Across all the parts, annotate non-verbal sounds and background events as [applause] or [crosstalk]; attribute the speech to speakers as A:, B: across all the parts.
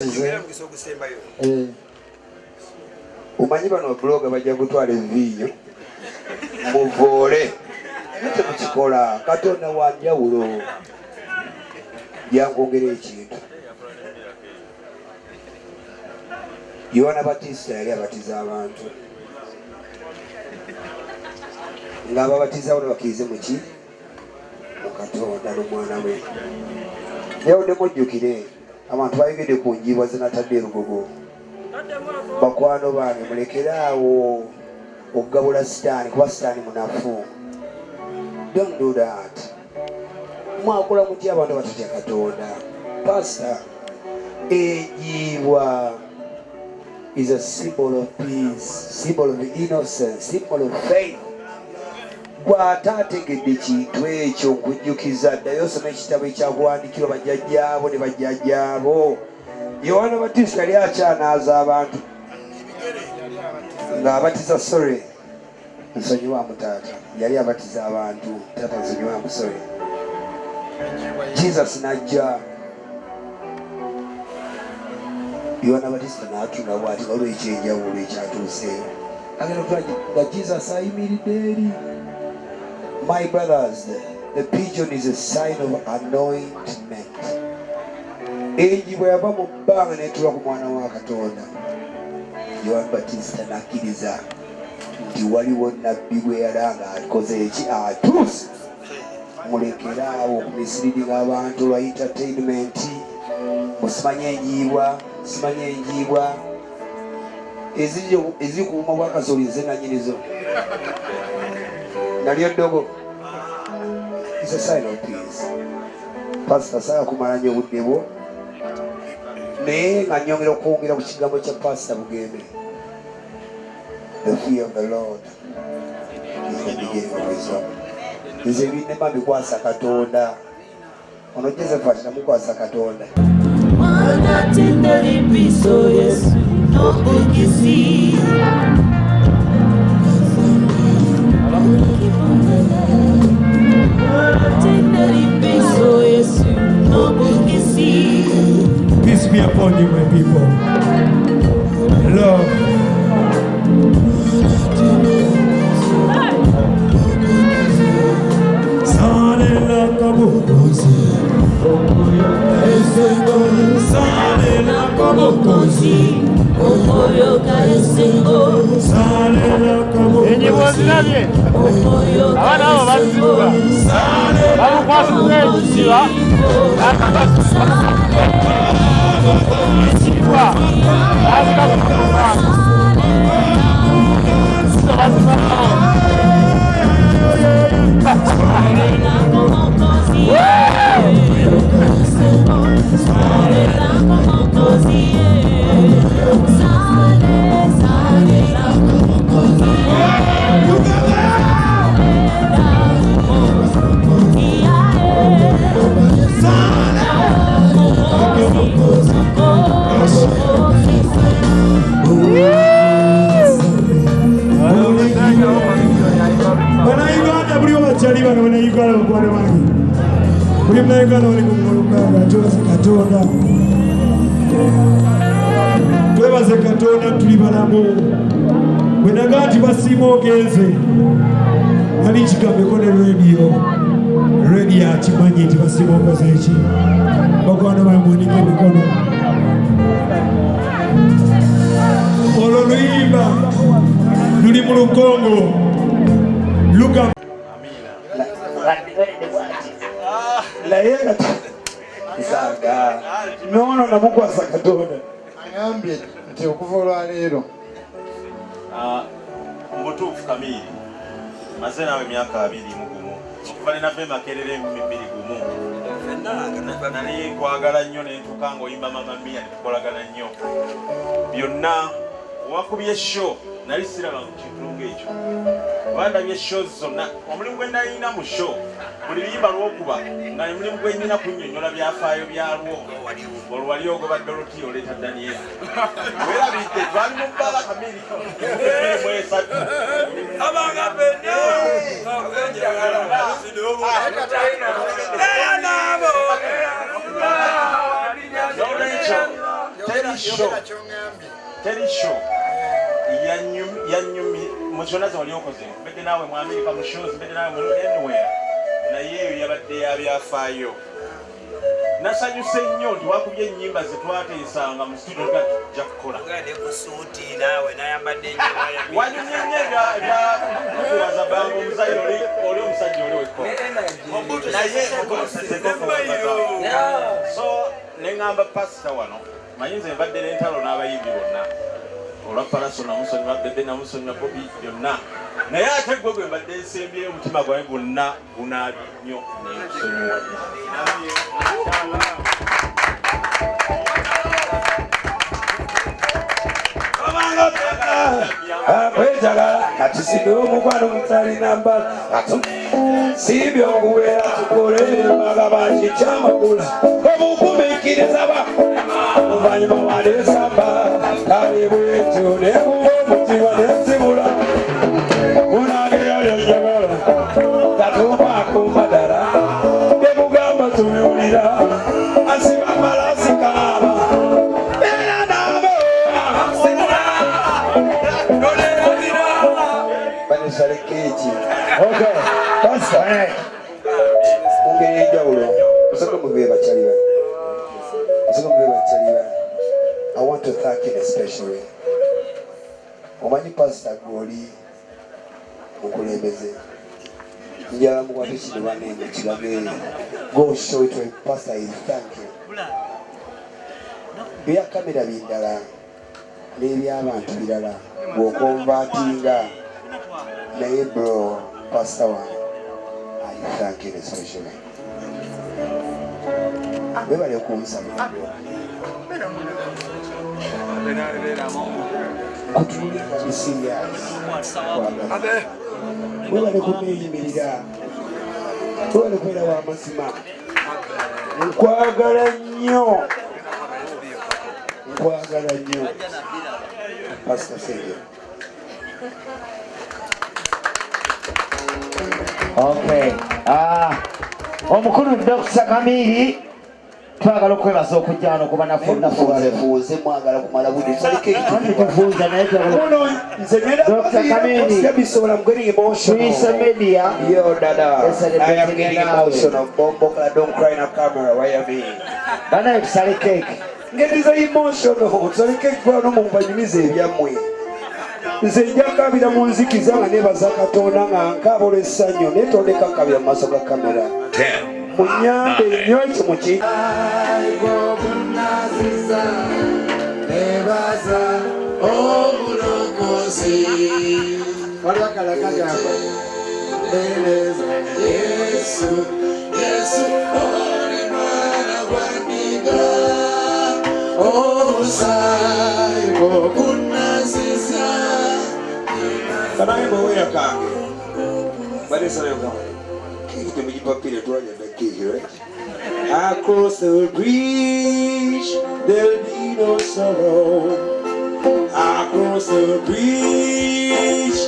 A: Eh. omanyi bano buloga bajja kutwala eviinyo [laughs] muvoole. Temukikola. Katonda wa njawulo. Yankwongera ekintu. Yowana batista yali abatiza abantu. Ng'ababatiza bona bakkirize muki mu katonda n'omwana we. Yawuddemu ojjukire abantu bayogedde ku njiibwa zinatadde erugogo bakwano bange mulekere awo okugabula sitaani kuba sitaani munafu. Don't do that. Mwakola mutya abantu batatya katonda. Pasta enjiibwa is a symbol of peace symbol of innocence symbol of faith gw'ate ategedde kintu ekyo nkujjukiza ddayo osoma ekitabo ekyakuwandikirwa bajjajjaabo ne bajjajjaabo. Yowaana batista yali akyanaaza abantu ng'abatiza sorry nsonyiwamu taata yali abatiza abantu taata nsonyiwamu sorry jesus najja. Yowaana batista n'atula bwati olwekyenjawulo ekyatuuseeyo agenda kutula nga jesus ayimiridde eri My brothers, the pigeon is a sign of anointment. Enji bwe yava mu bbanga n'etuula ku mwana wa Katonda, Yohani Batista n'akkiriza nti waliwo nabbi bwe yalanga akoze eki atuuse. Mulekere awo okumisiriringa abantu lwa entertainment, musimanye enjiibwa, simanye enjiibwa eziri ku buma bwa kasooli nze nanyinizo. Nalyo dogo. is a sign of peace. Pastor saala kumala nnyo obudde bwo naye nga nyongera okwongera ku kigambo kya pasita bugembe the fear of the lord. Is the beginning of wisdom nze ebinema bikwasa katonda ono josephat namukwasa katonda
B: tinda biso yesu nobungisi
C: Peace be upon you, my people. Love. Salela kabukozi comme mokonzi
B: okoyoka esengo
D: abana abo bazibwa bamukwasiza ekiziba
C: ekiziba Yeah! Santo cielo, sale. Ogenze nali kigambeko ne rediyo rediyo akimanyi nti basiba okoze eki bakwano emikono olwo luyimba luli mu lukongo luga
A: naye noono namukwasa katonda
E: agambye nti okuva olwaleero
F: mubutuufu kamiiri maze naawe emyaka abiri mu gumu. Okuva ne nava emakerera emibiri gumu. Nali kwagala nnyo nentuuka ngaoyimba mama mia netukolagana nnyo. Byonna owakubye sho nali siraba mu kintu ngaekyo bandabye sho zonna omulimu gwe nalina mu sho buli luyimba lwokuba nga omulimu gwe nyina kunnyonnyola byafaayo byalwo. Olwo wali ogoba doroti oleeta daniel. [laughs] Werabidde twali mu bbala kamiri mu esatu abanga fenna! Nolwekyo
E: yogera kyoŋambye
F: terisho yanyumi mu kyonna ze wali okoze mbedde naawe mu amerika mu shows mbedde naawe mu anywhere. Naye eyo yabadde yabyafaayo nasanyuse nnyo nti wakubye ennyimba ze twateesanga mu studio nga tujja kukola. Wanyumye nnyo ebyakuwaza banga omuzaire oli omusajja oli wekkola naye so neŋŋamba pasita wano manyi nze mbadde n'entalo n'abayimbi bonna olwa palaso namusonyiwa bebe namusonyiwa bobi byonna. Naye ate gwe gwe mbadde nsembyeyo omutima gwawe gwonna gunaabi nnyo nekusonyiwa
A: akwetagala kati sibe omukwano mutalina mbala siibye okuwera tukole magabangi kyamakula obukumikiriza ba oluvanyuma タイムエッジを連邦口は熱盛 mukulembeze njala mukwate kino banenge kirage go show it to a pastor is thank you. Ebya kamera bindala. N'eby'abantu birala bw'okonvatinga naye bro pastor wange i thank you especially webale okumusaba kutulinga bisirias webale kuneeyimirira webale kubeera w'amazima nkwagala nnyo. Nkwagala nnyo. Pastor senge
G: Okay. Ah, omukulu Dr. Kamiri twagala okwebaza okujja wano kuba naffe olunaku
A: fuuze mwagala kumala
G: Anti tufuuza naye twagala
A: muno nze
G: Dr. Kamini.
A: bisobola I'm getting emotional.
G: Tuyise media.
A: Yo, dada,
G: Yes, I did
A: I am
G: better
A: getting
G: than
A: emotional. Bombo, don't cry in a camera. Why am I?
G: banaye tusale keeki
A: ngeriza emotional. Tusaleke ekifaano mu mpanyumiza ebyammwe nze njakabira mu nzikiza nga nebaza katonda nga nkaba olw'essanyu naye tondeka nkabira mu maaso ga kamera munyambe nnyo
E: ekyo muki waliwo akalakagako beereza yesu yesu oli mwana gwandiga
A: omusaayi gwogunnaziza kanange twajada keki right across the bridge there'll be no sorrow. Across the bridge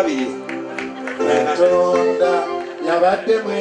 E: abiri katonda yabadde mwe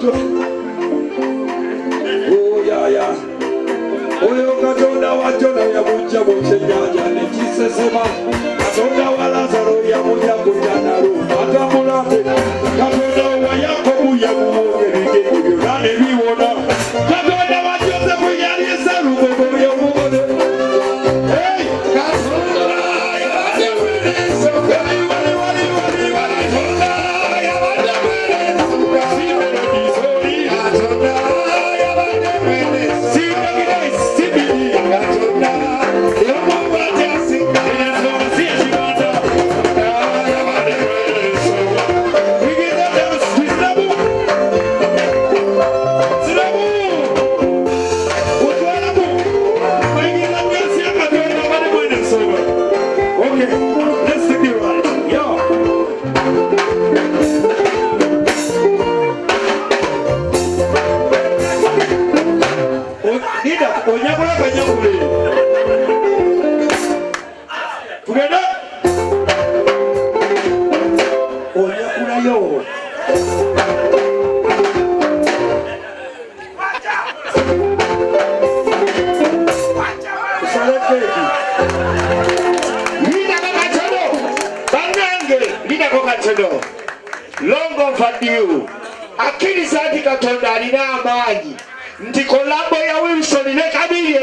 E: bato oyaya oh, oyo katonda wa jona yamugja mu kyennyanja nekisesema katonda wa lazaro yamugja ku janalu atambulate katonda
G: fadiru akkiriza nti katonda alina amaanyi nti kolabo ya wilson ne kabiri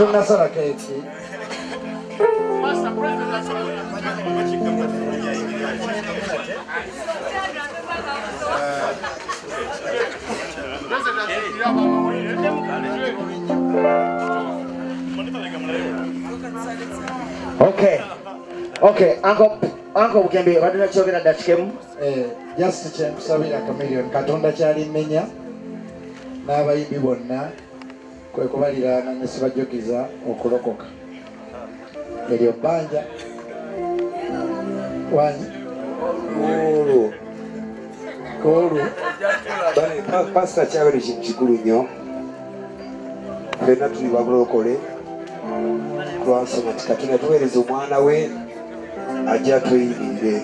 E: tonasala keeki
G: okay okay anko anko bugembe baduna kyogera dakikemu
E: Eh, just kyenkusabira kamiliyoni katonda kyalimenya n'abayimbi bonna kwe kubaliraana ne sibajogiza okulokoka. Eryo bbanja wanyi
A: olwo pa- pasita kyabere kintu kikulu nnyo. Fenna tuli babulokole lwansonga nti katonda tuweereza omwana we ajja atweyimirire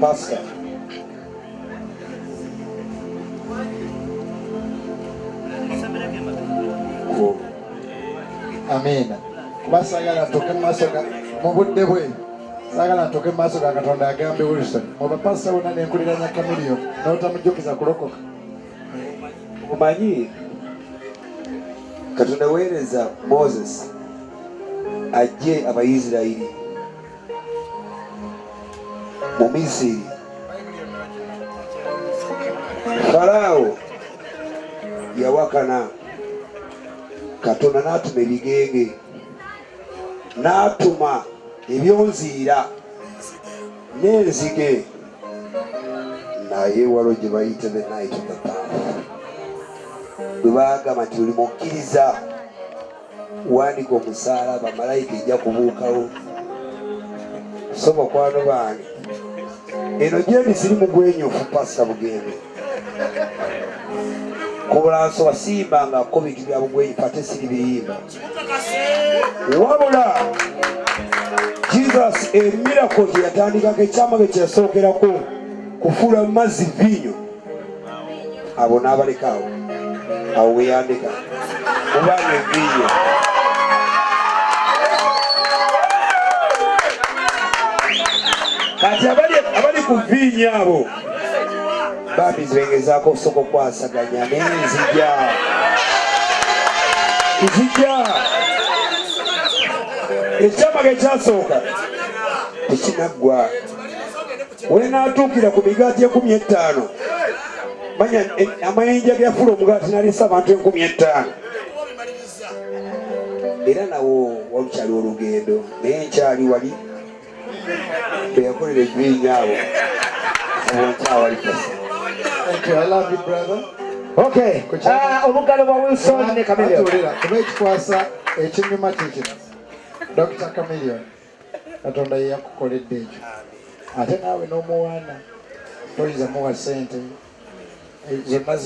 A: pasita
E: amiina kuba saagala ntuke mu maaso mu budde bwe. Saagala ntuke mu maaso ga katonda agambe wilson. Kamilio na nenkuliranya kamiliyoni n'otamujukiza kulokoka
A: omanyi katonda weereza moses ajje abayisirayiri mu misiri. Falaawo yawakana katonda n'atuma ebigenge n'atuma ebyonziira n'enzige. Naye waliwo gye bayita the night of the path bwe bagamba nti buli mukkiriza wandika omusaalaba malayika ejja kubuukawo. So bakwano bange eno gyendi sirimu gwenyufu pasita bugembe kubulansoba siyimbangako bintu bya bugwenyufu ate siri biyimba wabula jesus emirako gye yatandikako ekyama ge kyeyasookerako kufuula mu mazzi vinyo abo n'abalekaawo awo. Weyandika mubanga enviyo kati abali ku viinyo abo bambi zibengezaako osooka okwasaganya naye nzija nzija ekyamaga ekyasooka tekinaggwa. Wenaatuukira ku migaati ekumi etaano manya eh, amayinja geyafula omugaati nalisa abantu enkumi etaano era nawo walukyali olugendo naye nkyali wali beyakolera ebibinya abo obonkyawali
G: obugalo bwa wilson ne kamiliyoni
E: Atuulira, kuba ekikwasa ekinyuma kikino dr camilion katonda ye yakukoledde ekyo. Ate naawe n'omuwaana oyinza muwa sente zonna